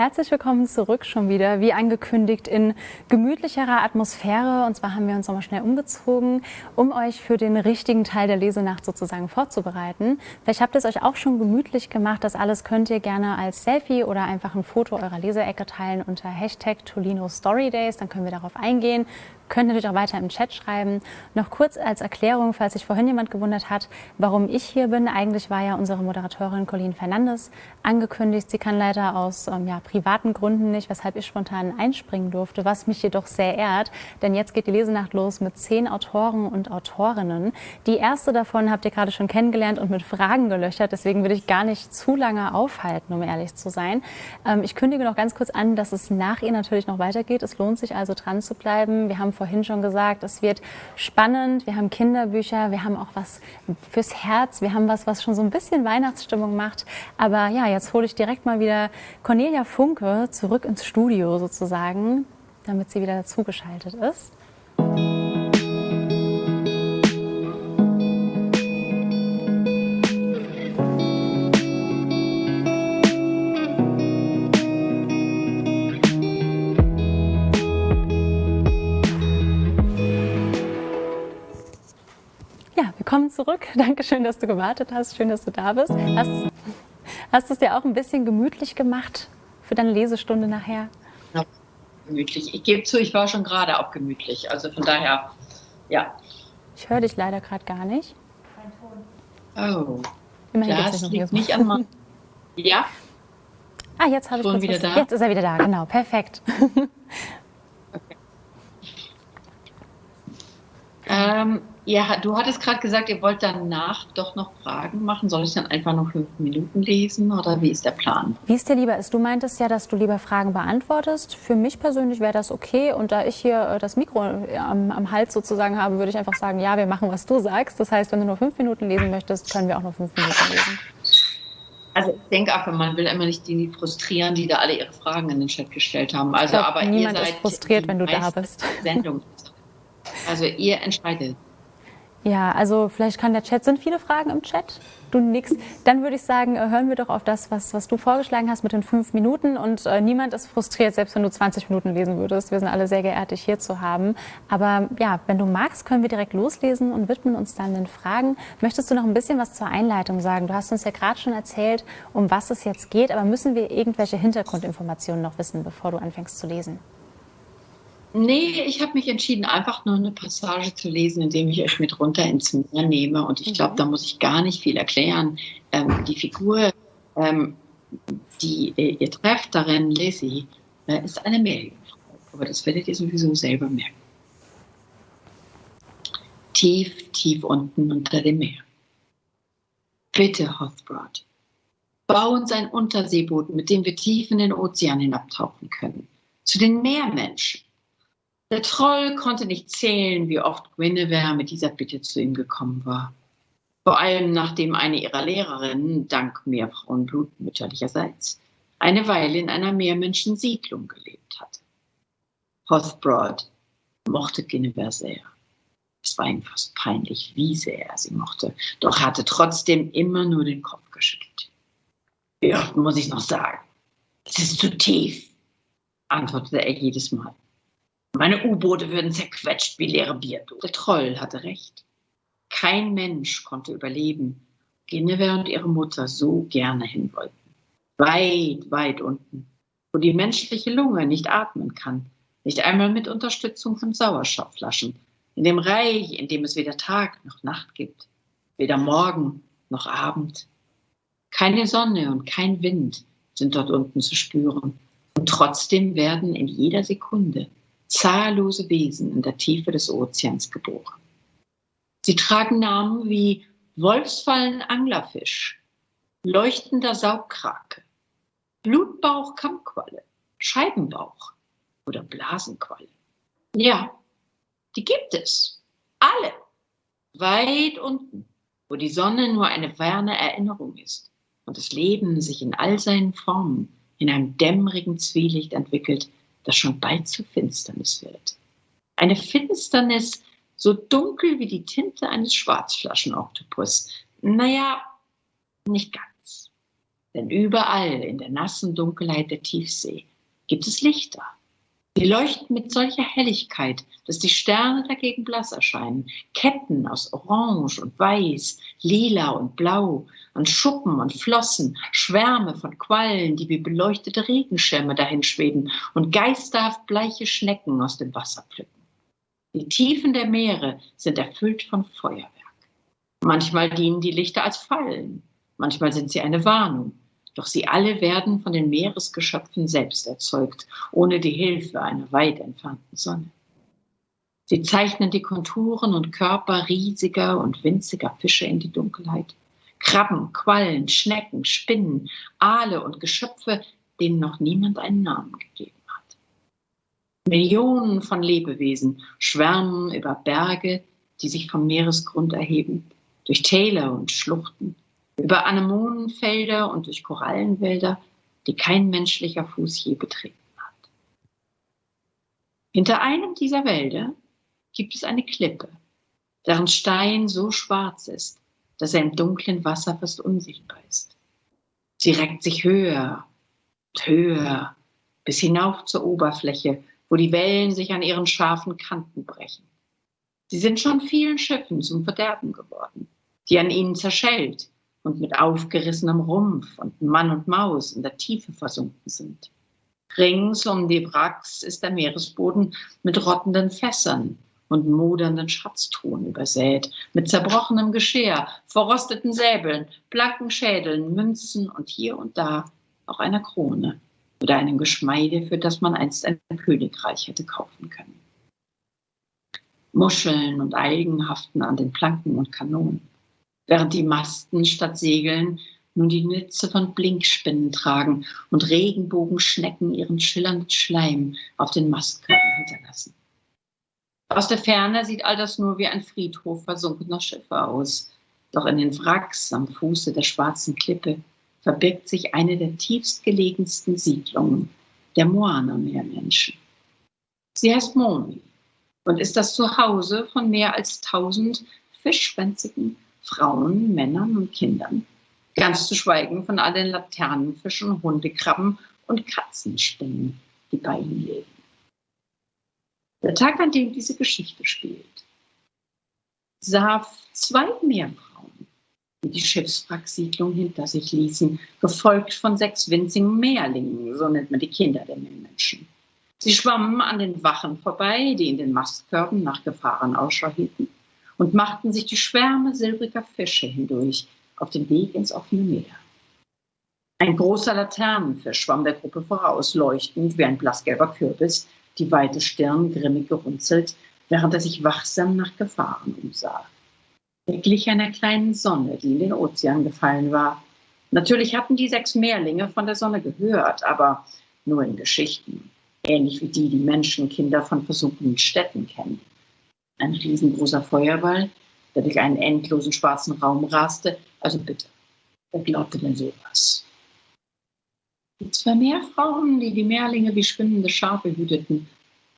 herzlich willkommen zurück schon wieder, wie angekündigt, in gemütlicherer Atmosphäre. Und zwar haben wir uns nochmal schnell umgezogen, um euch für den richtigen Teil der Lesenacht sozusagen vorzubereiten. Vielleicht habt ihr es euch auch schon gemütlich gemacht. Das alles könnt ihr gerne als Selfie oder einfach ein Foto eurer Leseecke teilen unter Hashtag Tolino Story Days. Dann können wir darauf eingehen könnt natürlich auch weiter im Chat schreiben. Noch kurz als Erklärung, falls sich vorhin jemand gewundert hat, warum ich hier bin. Eigentlich war ja unsere Moderatorin Colleen Fernandes angekündigt. Sie kann leider aus ähm, ja, privaten Gründen nicht, weshalb ich spontan einspringen durfte, was mich jedoch sehr ehrt. Denn jetzt geht die Lesenacht los mit zehn Autoren und Autorinnen. Die erste davon habt ihr gerade schon kennengelernt und mit Fragen gelöchert. Deswegen würde ich gar nicht zu lange aufhalten, um ehrlich zu sein. Ähm, ich kündige noch ganz kurz an, dass es nach ihr natürlich noch weitergeht. Es lohnt sich also dran zu bleiben. Wir haben vorhin schon gesagt, es wird spannend. Wir haben Kinderbücher, wir haben auch was fürs Herz, wir haben was, was schon so ein bisschen Weihnachtsstimmung macht. Aber ja, jetzt hole ich direkt mal wieder Cornelia Funke zurück ins Studio sozusagen, damit sie wieder dazugeschaltet ist. Willkommen zurück. Dankeschön, dass du gewartet hast. Schön, dass du da bist. Hast, hast du es dir auch ein bisschen gemütlich gemacht für deine Lesestunde nachher? Ja, gemütlich. Ich gebe zu, ich war schon gerade auch gemütlich. Also von daher, ja. Ich höre dich leider gerade gar nicht. Oh. Immerhin das liegt nicht an meinem... Ja? Ah, jetzt habe ich kurz wieder was. da? Jetzt ist er wieder da, genau. Perfekt. okay. Ähm, ja, du hattest gerade gesagt, ihr wollt danach doch noch Fragen machen. Soll ich dann einfach noch fünf Minuten lesen oder wie ist der Plan? Wie es dir lieber ist. Du meintest ja, dass du lieber Fragen beantwortest. Für mich persönlich wäre das okay. Und da ich hier äh, das Mikro äh, am, am Hals sozusagen habe, würde ich einfach sagen, ja, wir machen, was du sagst. Das heißt, wenn du nur fünf Minuten lesen möchtest, können wir auch nur fünf Minuten lesen. Also ich denke auch, man will immer nicht die frustrieren, die da alle ihre Fragen in den Chat gestellt haben. Also, glaub, aber niemand ihr seid ist frustriert, wenn du da bist. Sendung. Also ihr entscheidet. Ja, also vielleicht kann der Chat, sind viele Fragen im Chat? Du nix. Dann würde ich sagen, äh, hören wir doch auf das, was, was du vorgeschlagen hast mit den fünf Minuten. Und äh, niemand ist frustriert, selbst wenn du 20 Minuten lesen würdest. Wir sind alle sehr geehrt, dich hier zu haben. Aber ja, wenn du magst, können wir direkt loslesen und widmen uns dann den Fragen. Möchtest du noch ein bisschen was zur Einleitung sagen? Du hast uns ja gerade schon erzählt, um was es jetzt geht. Aber müssen wir irgendwelche Hintergrundinformationen noch wissen, bevor du anfängst zu lesen? Nee, ich habe mich entschieden, einfach nur eine Passage zu lesen, indem ich euch mit runter ins Meer nehme. Und ich glaube, mhm. da muss ich gar nicht viel erklären. Ähm, die Figur, ähm, die äh, ihr trefft darin, Lizzie, äh, ist eine Meerjungfrau. Aber das werdet ihr sowieso selber merken. Tief, tief unten unter dem Meer. Bitte, Hothbrod, bau uns ein Unterseeboot, mit dem wir tief in den Ozean hinabtauchen können. Zu den Meermenschen der Troll konnte nicht zählen, wie oft Guinevere mit dieser Bitte zu ihm gekommen war. Vor allem nachdem eine ihrer Lehrerinnen, dank Meerfrauenblut mütterlicherseits, eine Weile in einer Meermenschensiedlung gelebt hatte. Hothbrod mochte Guinevere sehr. Es war ihm fast peinlich, wie sehr er sie mochte, doch hatte trotzdem immer nur den Kopf geschüttelt. Wie oft muss ich noch sagen? Es ist zu tief, antwortete er jedes Mal. Meine U-Boote würden zerquetscht wie leere Bierdosen. Der Troll hatte recht. Kein Mensch konnte überleben, Guinevere und ihre Mutter so gerne hin wollten. Weit, weit unten, wo die menschliche Lunge nicht atmen kann, nicht einmal mit Unterstützung von Sauerstoffflaschen, in dem Reich, in dem es weder Tag noch Nacht gibt, weder Morgen noch Abend. Keine Sonne und kein Wind sind dort unten zu spüren. Und trotzdem werden in jeder Sekunde zahllose Wesen in der Tiefe des Ozeans geboren. Sie tragen Namen wie Wolfsfallen Anglerfisch, leuchtender Saugkrake, Blutbauch Kammqualle, Scheibenbauch oder Blasenqualle. Ja, die gibt es. Alle. Weit unten, wo die Sonne nur eine ferne Erinnerung ist und das Leben sich in all seinen Formen in einem dämmerigen Zwielicht entwickelt, das schon bald zur Finsternis wird. Eine Finsternis so dunkel wie die Tinte eines Schwarzflaschenoktopus. Naja, nicht ganz. Denn überall in der nassen Dunkelheit der Tiefsee gibt es Lichter. Sie leuchten mit solcher Helligkeit, dass die Sterne dagegen blass erscheinen. Ketten aus Orange und Weiß, Lila und Blau, an Schuppen und Flossen, Schwärme von Quallen, die wie beleuchtete Regenschirme dahinschweben und geisterhaft bleiche Schnecken aus dem Wasser pflücken. Die Tiefen der Meere sind erfüllt von Feuerwerk. Manchmal dienen die Lichter als Fallen, manchmal sind sie eine Warnung. Doch sie alle werden von den Meeresgeschöpfen selbst erzeugt, ohne die Hilfe einer weit entfernten Sonne. Sie zeichnen die Konturen und Körper riesiger und winziger Fische in die Dunkelheit. Krabben, Quallen, Schnecken, Spinnen, Aale und Geschöpfe, denen noch niemand einen Namen gegeben hat. Millionen von Lebewesen schwärmen über Berge, die sich vom Meeresgrund erheben durch Täler und Schluchten, über Anemonenfelder und durch Korallenwälder, die kein menschlicher Fuß je betreten hat. Hinter einem dieser Wälder gibt es eine Klippe, deren Stein so schwarz ist, dass er im dunklen Wasser fast unsichtbar ist. Sie reckt sich höher und höher bis hinauf zur Oberfläche, wo die Wellen sich an ihren scharfen Kanten brechen. Sie sind schon vielen Schiffen zum Verderben geworden die an ihnen zerschellt und mit aufgerissenem Rumpf und Mann und Maus in der Tiefe versunken sind. Rings um die Wracks ist der Meeresboden mit rottenden Fässern und modernden Schatztruhen übersät, mit zerbrochenem Geschirr, verrosteten Säbeln, blanken Schädeln, Münzen und hier und da auch einer Krone oder einem Geschmeide, für das man einst ein Königreich hätte kaufen können. Muscheln und Algen haften an den Planken und Kanonen während die Masten statt Segeln nun die Nütze von Blinkspinnen tragen und Regenbogenschnecken ihren schillernden Schleim auf den Mastkörpern hinterlassen. Aus der Ferne sieht all das nur wie ein Friedhof versunkener Schiffe aus. Doch in den Wracks am Fuße der schwarzen Klippe verbirgt sich eine der tiefstgelegensten Siedlungen der Moana-Meermenschen. Sie heißt Momi und ist das Zuhause von mehr als tausend fischschwänzigen Frauen, Männern und Kindern. Ganz zu schweigen von all den Laternenfischen, Hundekrabben und Katzenspinnen, die bei ihnen leben. Der Tag, an dem diese Geschichte spielt, sah zwei Meerfrauen, die die Schiffswracksiedlung hinter sich ließen, gefolgt von sechs winzigen Meerlingen, so nennt man die Kinder der Meermenschen. Sie schwammen an den Wachen vorbei, die in den Mastkörben nach Gefahren Ausschau hielten und machten sich die Schwärme silbriger Fische hindurch auf den Weg ins offene Meer. Ein großer Laternenfisch schwamm der Gruppe voraus, leuchtend wie ein blassgelber Kürbis, die weite Stirn grimmig gerunzelt, während er sich wachsam nach Gefahren umsah. Er glich einer kleinen Sonne, die in den Ozean gefallen war. Natürlich hatten die sechs Mehrlinge von der Sonne gehört, aber nur in Geschichten, ähnlich wie die, die Menschenkinder von versunkenen Städten kennen ein riesengroßer Feuerball, der durch einen endlosen schwarzen Raum raste. Also bitte, wer glaubte denn sowas? Die zwei Meerfrauen, die die Meerlinge wie schwimmende Schafe hüteten,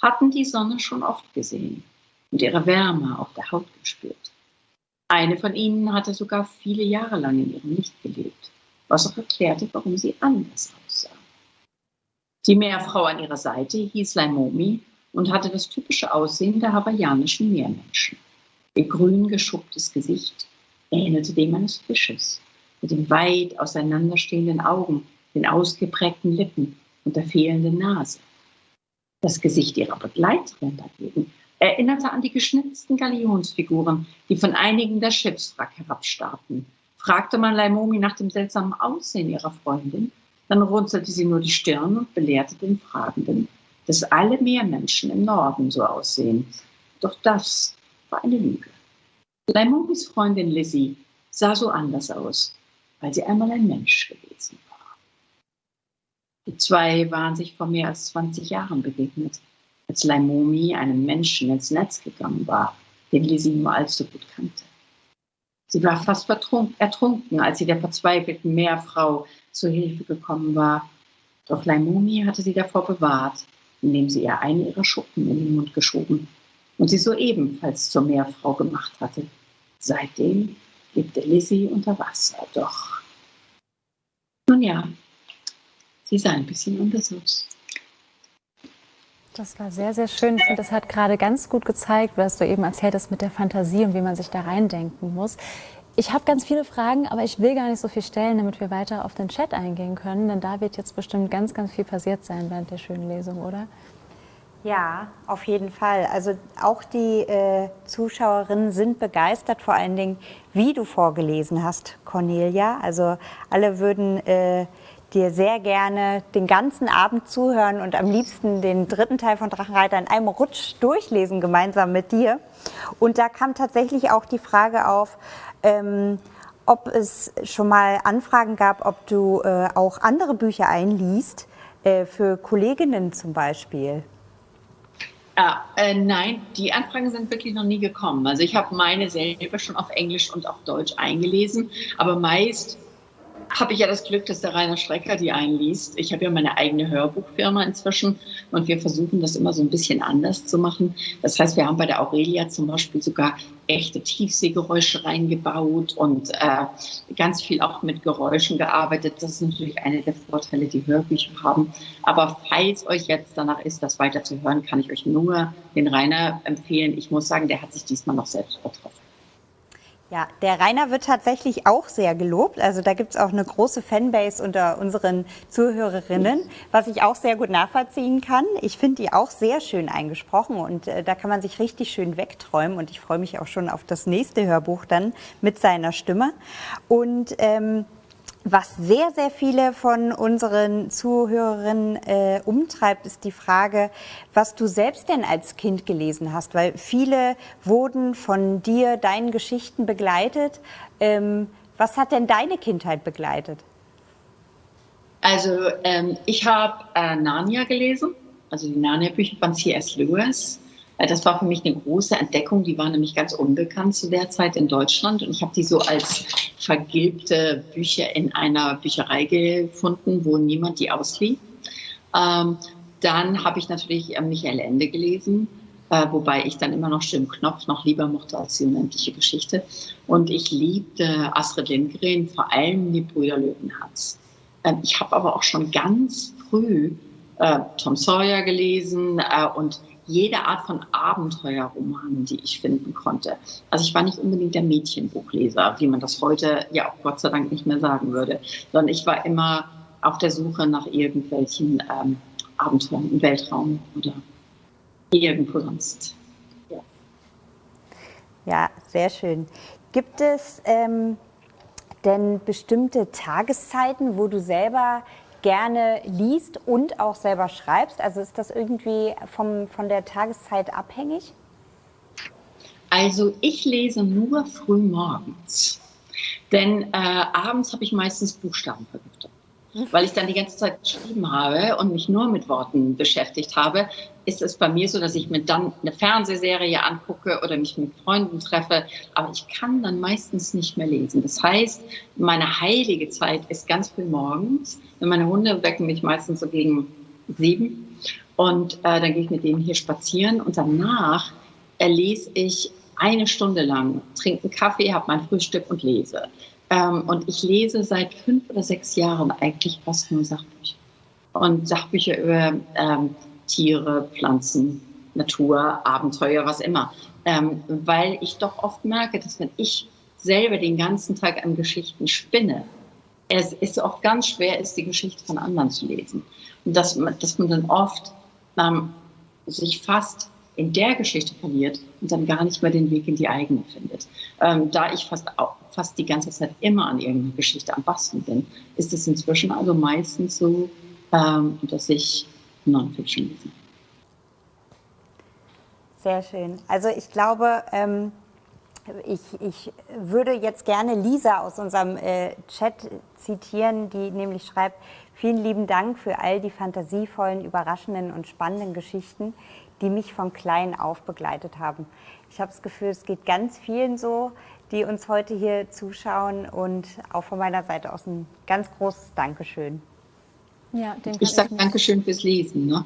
hatten die Sonne schon oft gesehen und ihre Wärme auf der Haut gespürt. Eine von ihnen hatte sogar viele Jahre lang in ihrem Licht gelebt, was auch erklärte, warum sie anders aussah. Die Meerfrau an ihrer Seite hieß Laimomi und hatte das typische Aussehen der hawaiianischen Meermenschen. Ihr grün geschupptes Gesicht ähnelte dem eines Fisches, mit den weit auseinanderstehenden Augen, den ausgeprägten Lippen und der fehlenden Nase. Das Gesicht ihrer Begleiterin dagegen erinnerte an die geschnitzten Galionsfiguren, die von einigen der Schiffswrack herabstarrten. Fragte man Laimomi nach dem seltsamen Aussehen ihrer Freundin, dann runzelte sie nur die Stirn und belehrte den Fragenden, dass alle Meermenschen im Norden so aussehen. Doch das war eine Lüge. Laimomis Freundin Lizzie sah so anders aus, weil sie einmal ein Mensch gewesen war. Die zwei waren sich vor mehr als 20 Jahren begegnet, als Laimomi einem Menschen ins Netz gegangen war, den Lizzie nur allzu gut kannte. Sie war fast ertrunken, als sie der verzweifelten Meerfrau zu Hilfe gekommen war. Doch Laimomi hatte sie davor bewahrt indem sie ihr eine ihrer Schuppen in den Mund geschoben und sie so ebenfalls zur Meerfrau gemacht hatte. Seitdem lebte Lizzie unter Wasser, doch Nun ja, sie sah ein bisschen aus. Das war sehr, sehr schön. Ich finde, das hat gerade ganz gut gezeigt, was du eben erzählt hast mit der Fantasie und wie man sich da reindenken muss. Ich habe ganz viele Fragen, aber ich will gar nicht so viel stellen, damit wir weiter auf den Chat eingehen können, denn da wird jetzt bestimmt ganz, ganz viel passiert sein während der schönen Lesung, oder? Ja, auf jeden Fall. Also auch die äh, Zuschauerinnen sind begeistert, vor allen Dingen, wie du vorgelesen hast, Cornelia. Also alle würden äh, dir sehr gerne den ganzen Abend zuhören und am liebsten den dritten Teil von Drachenreiter in einem Rutsch durchlesen, gemeinsam mit dir. Und da kam tatsächlich auch die Frage auf, ähm, ob es schon mal Anfragen gab, ob du äh, auch andere Bücher einliest, äh, für Kolleginnen zum Beispiel. Ah, äh, nein, die Anfragen sind wirklich noch nie gekommen. Also ich habe meine selber schon auf Englisch und auf Deutsch eingelesen, aber meist habe ich ja das Glück, dass der Rainer Strecker die einliest. Ich habe ja meine eigene Hörbuchfirma inzwischen und wir versuchen das immer so ein bisschen anders zu machen. Das heißt, wir haben bei der Aurelia zum Beispiel sogar echte Tiefseegeräusche reingebaut und äh, ganz viel auch mit Geräuschen gearbeitet. Das ist natürlich einer der Vorteile, die Hörbücher haben. Aber falls euch jetzt danach ist, das weiter zu hören, kann ich euch nur den Rainer empfehlen. Ich muss sagen, der hat sich diesmal noch selbst übertroffen. Ja, der Rainer wird tatsächlich auch sehr gelobt. Also da gibt es auch eine große Fanbase unter unseren Zuhörerinnen, was ich auch sehr gut nachvollziehen kann. Ich finde die auch sehr schön eingesprochen und äh, da kann man sich richtig schön wegträumen und ich freue mich auch schon auf das nächste Hörbuch dann mit seiner Stimme. Und ähm, was sehr, sehr viele von unseren Zuhörerinnen äh, umtreibt, ist die Frage, was du selbst denn als Kind gelesen hast, weil viele wurden von dir, deinen Geschichten begleitet. Ähm, was hat denn deine Kindheit begleitet? Also ähm, ich habe äh, Narnia gelesen, also die Narnia-Bücher von C.S. Lewis. Das war für mich eine große Entdeckung. Die war nämlich ganz unbekannt zu der Zeit in Deutschland. Und ich habe die so als vergilbte Bücher in einer Bücherei gefunden, wo niemand die auslieh. Ähm, dann habe ich natürlich äh, Michael Ende gelesen, äh, wobei ich dann immer noch Jim Knopf noch lieber mochte als die unendliche Geschichte. Und ich liebte Astrid Lindgren, vor allem die Brüder Löwenherz. Ähm, ich habe aber auch schon ganz früh äh, Tom Sawyer gelesen äh, und jede Art von Abenteuerromanen, die ich finden konnte. Also ich war nicht unbedingt der Mädchenbuchleser, wie man das heute ja auch Gott sei Dank nicht mehr sagen würde, sondern ich war immer auf der Suche nach irgendwelchen ähm, Abenteuern im Weltraum oder irgendwo sonst. Ja, ja sehr schön. Gibt es ähm, denn bestimmte Tageszeiten, wo du selber gerne liest und auch selber schreibst? Also ist das irgendwie vom, von der Tageszeit abhängig? Also ich lese nur früh morgens, denn äh, abends habe ich meistens Buchstabenvergiftung weil ich dann die ganze Zeit geschrieben habe und mich nur mit Worten beschäftigt habe, ist es bei mir so, dass ich mir dann eine Fernsehserie angucke oder mich mit Freunden treffe, aber ich kann dann meistens nicht mehr lesen. Das heißt, meine heilige Zeit ist ganz früh morgens. Meine Hunde wecken mich meistens so gegen sieben und äh, dann gehe ich mit denen hier spazieren und danach äh, lese ich eine Stunde lang, trinke einen Kaffee, habe mein Frühstück und lese. Ähm, und ich lese seit fünf oder sechs Jahren eigentlich fast nur Sachbücher. Und Sachbücher über ähm, Tiere, Pflanzen, Natur, Abenteuer, was immer. Ähm, weil ich doch oft merke, dass wenn ich selber den ganzen Tag an Geschichten spinne, es ist oft ganz schwer ist, die Geschichte von anderen zu lesen. Und dass man, dass man dann oft ähm, sich fast in der Geschichte verliert und dann gar nicht mehr den Weg in die eigene findet. Ähm, da ich fast, fast die ganze Zeit immer an irgendeiner Geschichte am Basteln bin, ist es inzwischen also meistens so, ähm, dass ich Non-Fiction lese. Sehr schön. Also ich glaube, ähm, ich, ich, würde jetzt gerne Lisa aus unserem äh, Chat zitieren, die nämlich schreibt, vielen lieben Dank für all die fantasievollen, überraschenden und spannenden Geschichten, die mich von klein auf begleitet haben. Ich habe das Gefühl, es geht ganz vielen so, die uns heute hier zuschauen und auch von meiner Seite aus ein ganz großes Dankeschön. Ja, ich sage Dankeschön fürs Lesen. Ne?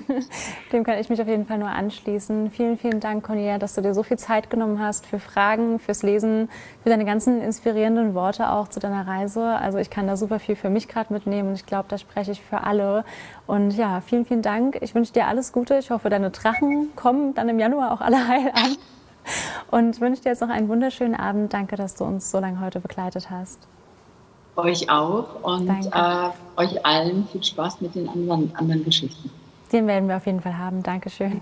dem kann ich mich auf jeden Fall nur anschließen. Vielen, vielen Dank, Cornelia, dass du dir so viel Zeit genommen hast für Fragen, fürs Lesen, für deine ganzen inspirierenden Worte auch zu deiner Reise. Also ich kann da super viel für mich gerade mitnehmen und ich glaube, da spreche ich für alle. Und ja, vielen, vielen Dank. Ich wünsche dir alles Gute. Ich hoffe, deine Drachen kommen dann im Januar auch alle heil an. Und wünsche dir jetzt noch einen wunderschönen Abend. Danke, dass du uns so lange heute begleitet hast. Euch auch und äh, euch allen viel Spaß mit den anderen, anderen Geschichten. Den werden wir auf jeden Fall haben. Dankeschön.